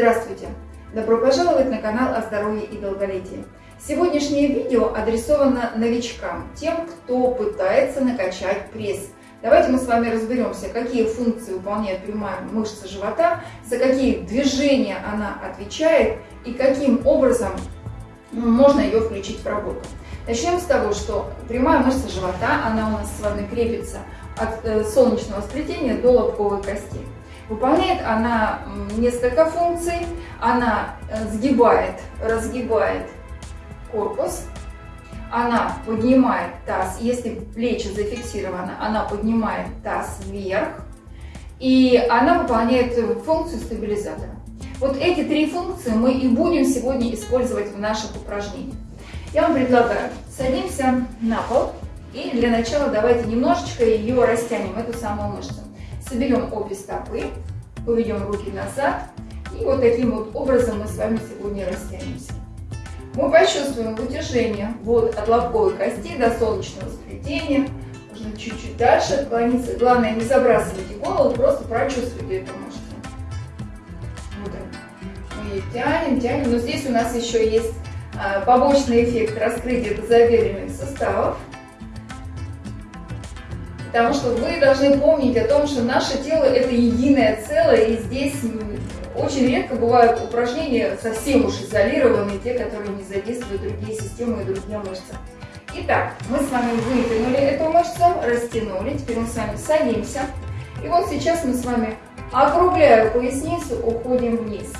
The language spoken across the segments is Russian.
Здравствуйте! Добро пожаловать на канал о здоровье и долголетии. Сегодняшнее видео адресовано новичкам, тем, кто пытается накачать пресс. Давайте мы с вами разберемся, какие функции выполняет прямая мышца живота, за какие движения она отвечает и каким образом можно ее включить в работу. Начнем с того, что прямая мышца живота, она у нас с вами крепится от э, солнечного сплетения до лобковой кости. Выполняет она несколько функций. Она э, сгибает, разгибает корпус. Она поднимает таз. Если плечи зафиксированы, она поднимает таз вверх. И она выполняет функцию стабилизатора. Вот эти три функции мы и будем сегодня использовать в наших упражнениях. Я вам предлагаю, садимся на пол. И для начала давайте немножечко ее растянем, эту самую мышцу. Соберем обе стопы, поведем руки назад. И вот таким вот образом мы с вами сегодня растянемся. Мы почувствуем вытяжение вот от лобковой кости до солнечного сплетения. Можно чуть-чуть дальше отклониться. Главное, не забрасывайте голову, просто прочувствуйте эту мышцу. Вот Мы ее тянем, тянем. Но здесь у нас еще есть а, побочный эффект раскрытия тазобедренных суставов. Потому что вы должны помнить о том, что наше тело это единое целое, и здесь очень редко бывают упражнения совсем уж изолированные, те, которые не задействуют другие системы и другие мышцы. Итак, мы с вами вытянули эту мышцу, растянули, теперь мы с вами садимся. И вот сейчас мы с вами, округляя поясницу, уходим вниз.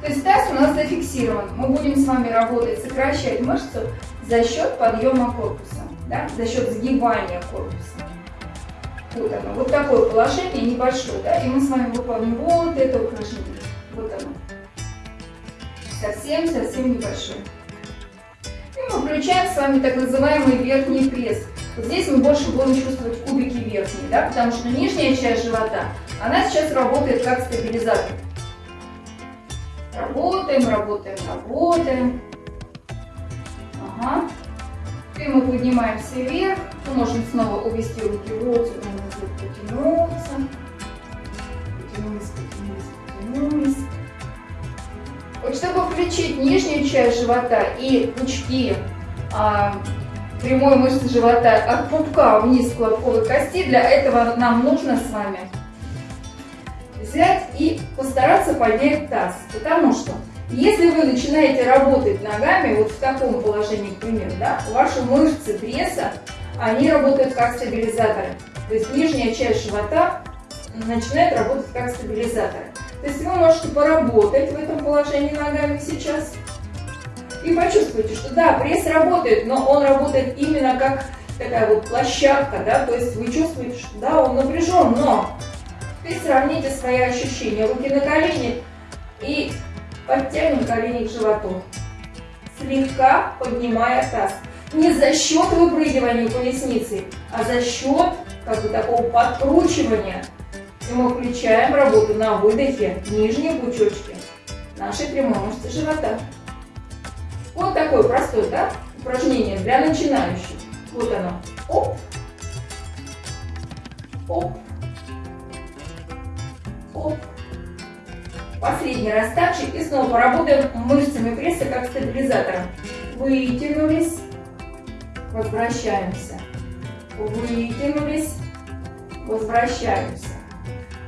То есть таз у нас зафиксирован. Мы будем с вами работать, сокращать мышцу за счет подъема корпуса да, за счет сгибания корпуса. Вот оно, вот такое положение небольшое, да, и мы с вами выполним вот это упражнение. Вот оно. Совсем-совсем небольшое. И мы включаем с вами так называемый верхний пресс. Вот здесь мы больше будем чувствовать кубики верхние, да, потому что нижняя часть живота, она сейчас работает как стабилизатор. Работаем, работаем, работаем. Ага. И мы поднимаемся вверх. Мы можем снова увести руки сюда, назад, потянуться. Потянулись, потянулись, потянулись. Вот чтобы включить нижнюю часть живота и пучки а, прямой мышцы живота от пупка вниз к лобковой кости, для этого нам нужно с вами взять и постараться поднять таз. Потому что если вы начинаете работать ногами, вот в таком положении, к примеру, да, ваши мышцы пресса, они работают как стабилизаторы. То есть нижняя часть живота начинает работать как стабилизаторы. То есть вы можете поработать в этом положении ногами сейчас и почувствуйте, что да, пресс работает, но он работает именно как такая вот площадка, да, то есть вы чувствуете, что да, он напряжен, но теперь сравните свои ощущения, руки на колени и Подтянем колени к животу, слегка поднимая таз. Не за счет выпрыгивания поясницы, а за счет как бы такого подкручивания. И мы включаем работу на выдохе нижние пучочки нашей прямой мышцы живота. Вот такое простое да, упражнение для начинающих. Вот оно. Оп. Оп. Оп. Последний раз также и снова поработаем мышцами пресса как стабилизатором. Вытянулись, возвращаемся. Вытянулись, возвращаемся.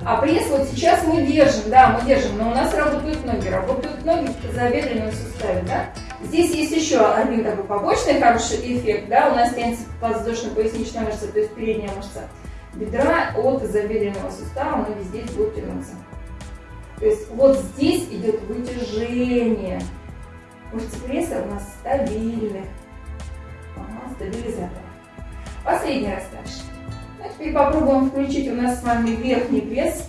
А пресс вот сейчас мы держим, да, мы держим, но у нас работают ноги, работают ноги в тазобедренном суставе, да. Здесь есть еще один такой побочный хороший эффект, да, у нас тянется подвздошно-поясничная мышца, то есть передняя мышца бедра от тазобедренного сустава, ноги здесь будут тянуться. То есть вот здесь идет вытяжение. Пресса у нас стабильны. Ага, стабилизатор. Последний раз дальше. Ну, теперь попробуем включить у нас с вами верхний пресс.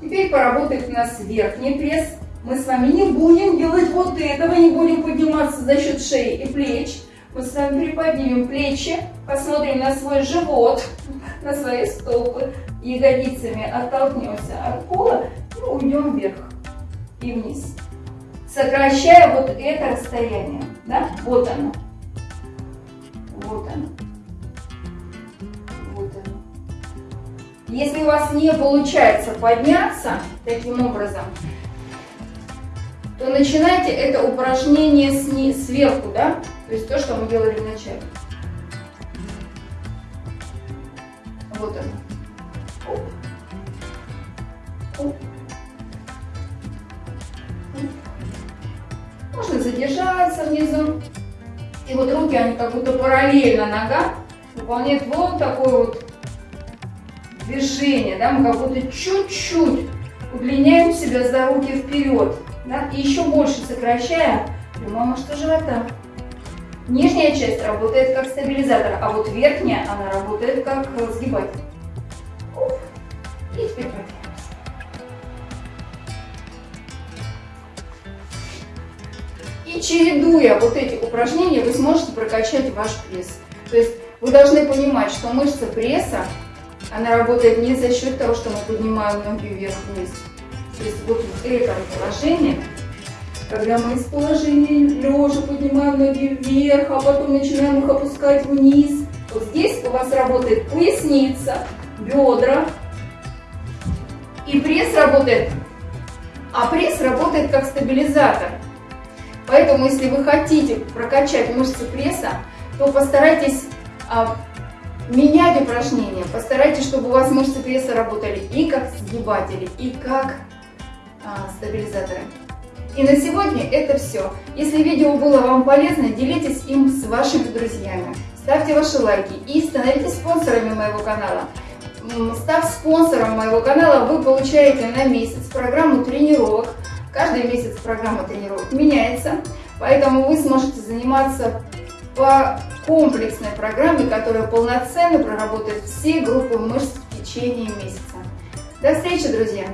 Теперь поработает у нас верхний пресс. Мы с вами не будем делать вот этого, не будем подниматься за счет шеи и плеч. Мы с вами приподнимем плечи, посмотрим на свой живот, на свои стопы, ягодицами оттолкнемся от пола и уйдем вверх и вниз. Сокращая вот это расстояние. Да? Вот оно. Вот оно. Вот оно. Если у вас не получается подняться таким образом, то начинайте это упражнение сни сверху, да? То есть то, что мы делали вначале. Вот оно. Вот руки, они как будто параллельно нога выполняют вот такое вот движение, да, мы как будто чуть-чуть удлиняем себя за руки вперед, да, и еще больше сокращаем прямое мышцу живота. Нижняя часть работает как стабилизатор, а вот верхняя, она работает как сгибатель. И теперь Чередуя вот эти упражнения, вы сможете прокачать ваш пресс. То есть вы должны понимать, что мышца пресса она работает не за счет того, что мы поднимаем ноги вверх-вниз. То есть вот в этом положении, когда мы из положения лежа поднимаем ноги вверх, а потом начинаем их опускать вниз, вот здесь у вас работает поясница, бедра, и пресс работает, а пресс работает как стабилизатор. Поэтому, если вы хотите прокачать мышцы пресса, то постарайтесь а, менять упражнения. Постарайтесь, чтобы у вас мышцы пресса работали и как сгибатели, и как а, стабилизаторы. И на сегодня это все. Если видео было вам полезно, делитесь им с вашими друзьями. Ставьте ваши лайки и становитесь спонсорами моего канала. Став спонсором моего канала, вы получаете на месяц программу тренировок. Каждый месяц программа тренировок меняется, поэтому вы сможете заниматься по комплексной программе, которая полноценно проработает все группы мышц в течение месяца. До встречи, друзья!